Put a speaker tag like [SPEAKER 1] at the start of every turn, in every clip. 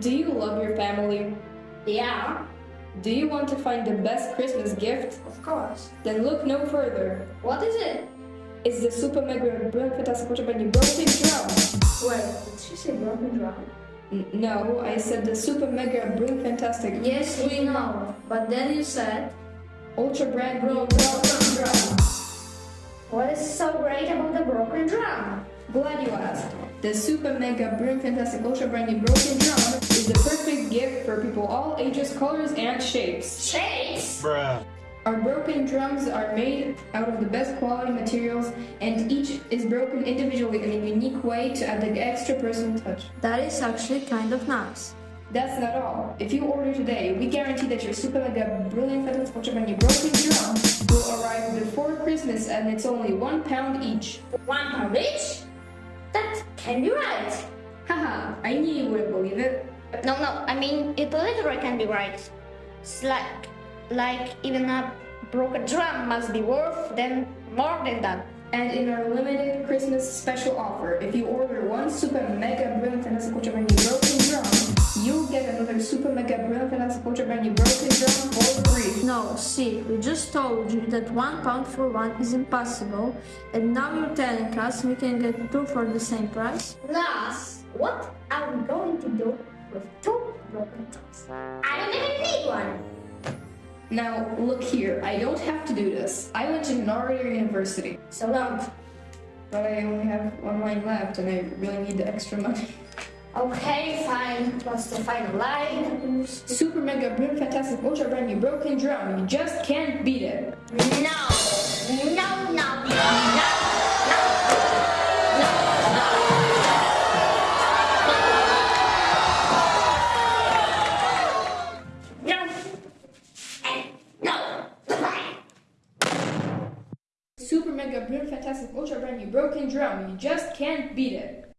[SPEAKER 1] Do you love your family?
[SPEAKER 2] Yeah,
[SPEAKER 1] Do you want to find the best Christmas gift?
[SPEAKER 2] of course.
[SPEAKER 1] Then look no further.
[SPEAKER 2] What is it?
[SPEAKER 1] It's the Super Mega Ultra Bendy Broken Drum.
[SPEAKER 2] Wait, did she say broken drum?
[SPEAKER 1] N- no, I said the Super Mega Brilliant Fantastic
[SPEAKER 2] Yes, we know. But then you said,
[SPEAKER 1] Ultra Brand New
[SPEAKER 2] broken drum. What is so great about the broken drum?
[SPEAKER 1] Glad you asked. The Super Mega Brilliant Fantastic Ultra brandy Broken Drum is the perfect gift for people all ages, colors, and shapes.
[SPEAKER 2] Shakes?
[SPEAKER 3] Bruh.
[SPEAKER 1] Our broken drums are made out of the best quality materials, and each is broken individually in a unique way to add the extra personal touch.
[SPEAKER 2] That is actually kind of nice.
[SPEAKER 1] That's not all. If you order today, we guarantee that your Super Mega Brilliant Fantastic Ultra brandy Broken Drum will arrive before Christmas, and it's only one pound each.
[SPEAKER 2] One pound each? Can be right.
[SPEAKER 1] Haha, I knew you wouldn't believe it.
[SPEAKER 4] No, no, I mean, it literally can be right. It's like, like even a broken drum must be worth then more than that.
[SPEAKER 1] And in our limited Christmas special offer, if you order one Super Mega Brilliant Brand New Broken Drum, you'll get another Super Mega Brilliant Brand New Broken Drum free.
[SPEAKER 2] No, see, we just told you that one pound for one is impossible, and now you're telling us we can get two for the same price?
[SPEAKER 4] Plus, what are we going to do with two broken drums? I don't even need one.
[SPEAKER 1] Now, look here, I don't have to do this. I went to Narnia University,
[SPEAKER 4] So don't.
[SPEAKER 1] but I only have one line left and I really need the extra money.
[SPEAKER 4] Okay, fine. What's the final line?
[SPEAKER 1] Super Mega Brilliant Fantastic Ultra Brand New Broken Drum, you just can't beat it.
[SPEAKER 4] No, no, no, no, no. No. And no.
[SPEAKER 1] Super Mega Brilliant Fantastic Ultra Brand New Broken Drum, you just can't beat it.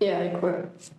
[SPEAKER 1] Yeah, I quit.